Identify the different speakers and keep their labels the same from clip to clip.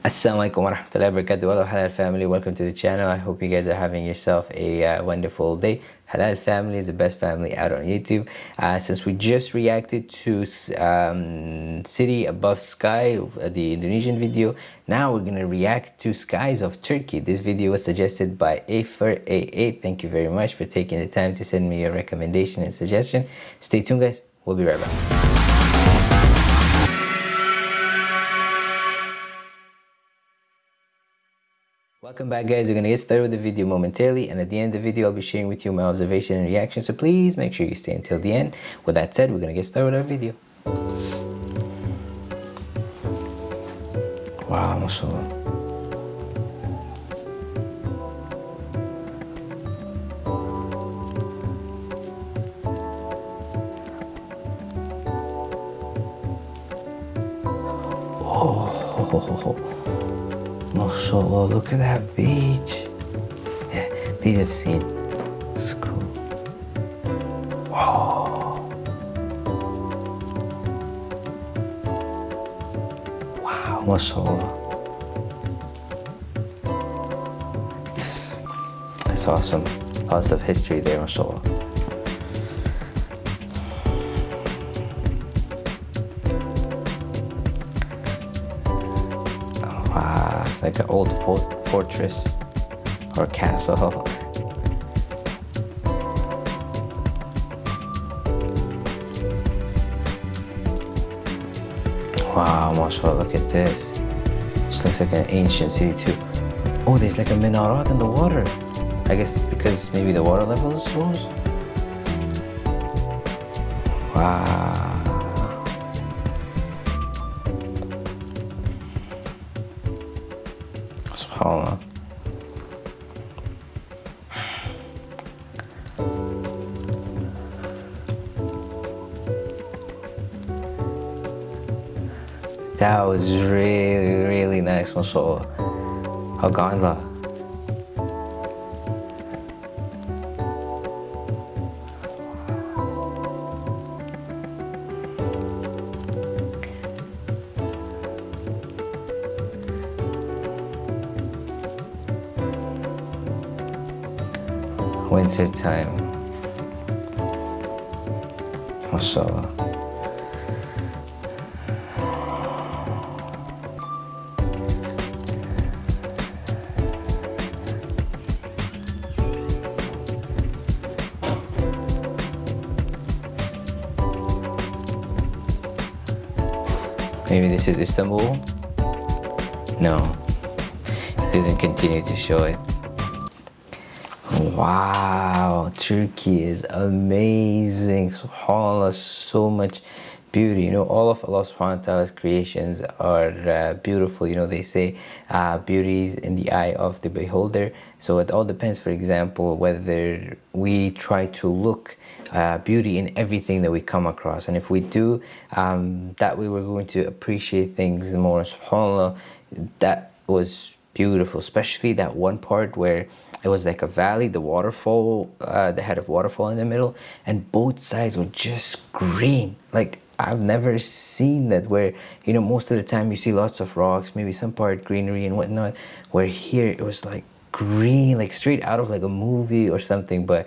Speaker 1: Assalamualaikum warahmatullahi wabarakatuh. Hello halal family. Welcome to the channel. I hope you guys are having yourself a uh, wonderful day. Halal family is the best family out on youtube. Uh, since we just reacted to um, city above sky uh, the indonesian video now we're gonna react to skies of turkey. This video was suggested by afer a8 thank you very much for taking the time to send me your recommendation and suggestion. Stay tuned guys. We'll be right back Welcome back guys, we're to get started with the video momentarily and at the end of the video I'll be sharing with you my observation and reaction so please make sure you stay until the end. With that said, we're to get started with our video. Wow, mashallah. Oh, MashaAllah, oh, look at that beach. Yeah, these I've seen. It's cool. Whoa. Wow, MashaAllah. That's awesome. Lots of history there, MashaAllah. Like an old fort fortress or castle. Wow, mashallah, look at this. This looks like an ancient city too. Oh, there's like a minaret in the water. I guess because maybe the water level is low. Wow. SubhanAllah. That was really, really nice, mashallah. Haganda. Winter time. MashaAllah. Maybe this is Istanbul? No, it didn't continue to show it. Wow, Turkey is amazing. SubhanAllah, so much beauty. You know, all of Allah subhanahu wa ta'ala's creations are uh, beautiful. You know, they say uh, beauty is in the eye of the beholder. So it all depends, for example, whether we try to look uh, beauty in everything that we come across. And if we do, um, that way we're going to appreciate things more. SubhanAllah, that was beautiful, especially that one part where it was like a valley, the waterfall, uh, the head of waterfall in the middle, and both sides were just green. Like I've never seen that where, you know, most of the time you see lots of rocks, maybe some part greenery and whatnot, where here it was like green, like straight out of like a movie or something, but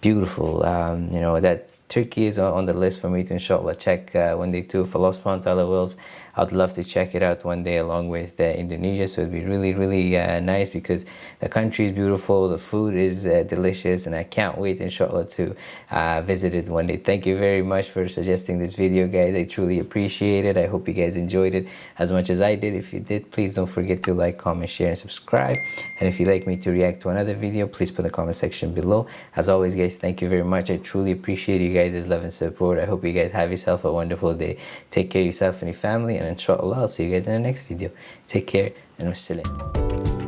Speaker 1: beautiful. Um, you know, that Turkey is on the list for me to inshallah check uh, one day too. If Allah ta'ala wills, I'd love to check it out one day along with uh, Indonesia. So it'd be really, really uh, nice because the country is beautiful, the food is uh, delicious, and I can't wait inshallah to uh, visit it one day. Thank you very much for suggesting this video guys. I truly appreciate it. I hope you guys enjoyed it as much as I did. If you did, please don't forget to like, comment, share, and subscribe. And if you'd like me to react to another video, please put in the comment section below. As always guys, thank you very much. I truly appreciate you guys' love and support. I hope you guys have yourself a wonderful day. Take care of yourself and your family and inshallah I'll see you guys in the next video. Take care and wassalam.